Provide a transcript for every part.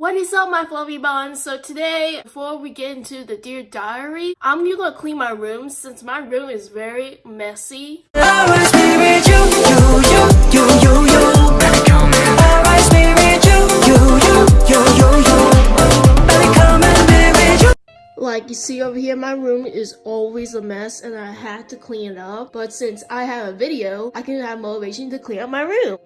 What is up my fluffy buns? So today, before we get into the Dear Diary, I'm gonna clean my room since my room is very messy. Like you see over here, my room is always a mess and I had to clean it up. But since I have a video, I can have motivation to clean up my room.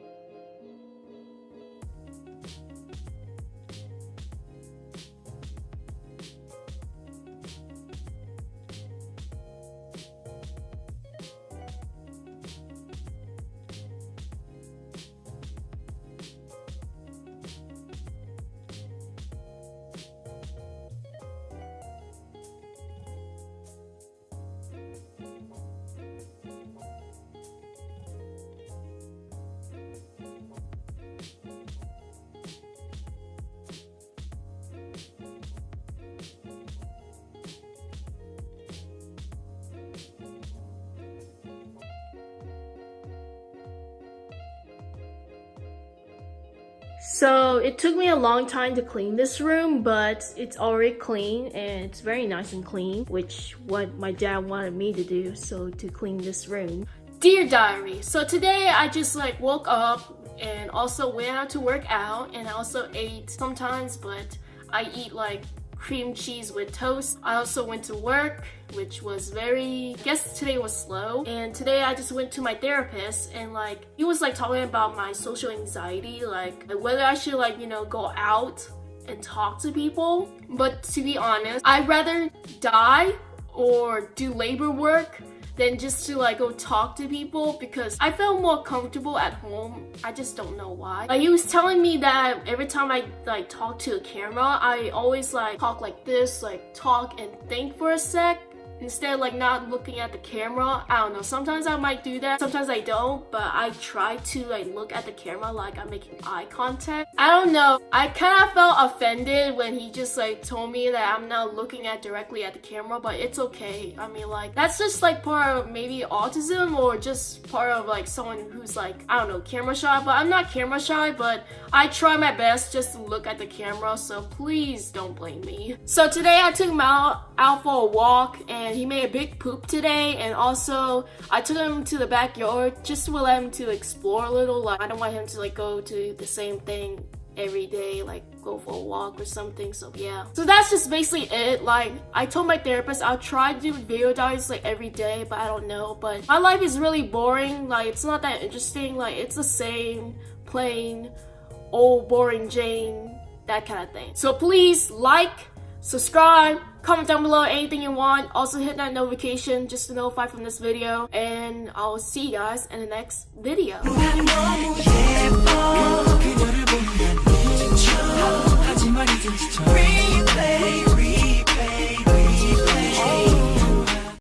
So it took me a long time to clean this room, but it's already clean and it's very nice and clean, which what my dad wanted me to do, so to clean this room. Dear Diary, so today I just like woke up and also went out to work out and I also ate sometimes, but I eat like cream cheese with toast. I also went to work, which was very, I guess today was slow. And today I just went to my therapist and like, he was like talking about my social anxiety, like whether I should like, you know, go out and talk to people. But to be honest, I'd rather die or do labor work than just to like go talk to people because I felt more comfortable at home. I just don't know why. Like he was telling me that every time I like talk to a camera, I always like talk like this, like talk and think for a sec instead like not looking at the camera i don't know sometimes i might do that sometimes i don't but i try to like look at the camera like i'm making eye contact. I don't know i kind of felt offended when he just like told me that i'm not looking at directly at the camera but it's okay. I mean like that's just like part of maybe autism or just part of like someone who's like i don't know camera shy but i'm not camera shy but i try my best just to look at the camera so please don't blame me. So today i took out out for a walk and he made a big poop today and also I took him to the backyard just to let him to explore a little. Like I don't want him to like go to the same thing every day like go for a walk or something so yeah. So that's just basically it. Like i told my therapist i'll try to do video diaries like every day but i don't know. But my life is really boring. Like it's not that interesting. Like it's the same plain old boring jane that kind of thing. So please like subscribe, comment down below anything you want. Also hit that notification just to notify from this video. And I'll see you guys in the next video.